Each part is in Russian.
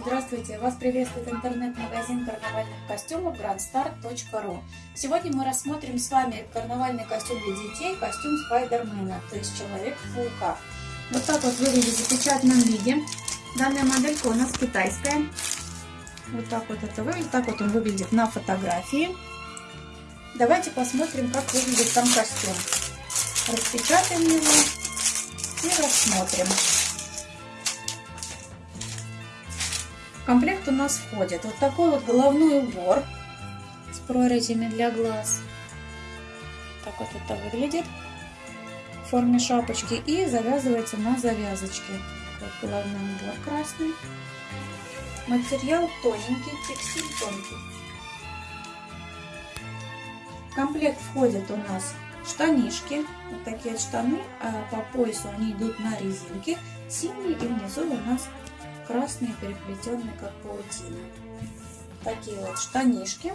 Здравствуйте! Вас приветствует интернет-магазин карнавальных костюмов grandstar.ru Сегодня мы рассмотрим с вами карнавальный костюм для детей, костюм Спайдермена, то есть Человек-паука. Вот так вот выглядит в запечатанном виде. Данная моделька у нас китайская. Вот так вот это выглядит, так вот он выглядит на фотографии. Давайте посмотрим, как выглядит сам костюм. Распечатаем его и рассмотрим. Комплект у нас входит вот такой вот головной убор с прорезями для глаз. Так вот это выглядит в форме шапочки и завязывается на завязочке. Вот головной убор красный. Материал тоненький, текстиль тонкий. В комплект входят у нас штанишки. Вот такие штаны. А по поясу они идут на резинке. Синие и внизу у нас красные, переплетенные как паутина. Такие вот штанишки.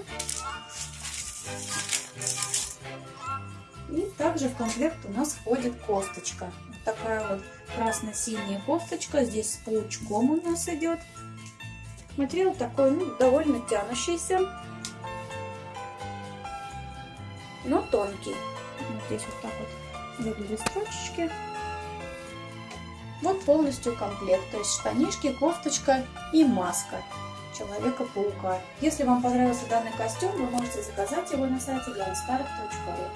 И также в комплект у нас входит кофточка. Вот такая вот красно-синяя кофточка. Здесь с паучком у нас идет. Материал такой, ну, довольно тянущийся, но тонкий. Вот здесь вот так вот выглядят строчечки. Вот полностью комплект, то есть штанишки, кофточка и маска Человека-паука. Если вам понравился данный костюм, вы можете заказать его на сайте grandstar.ru.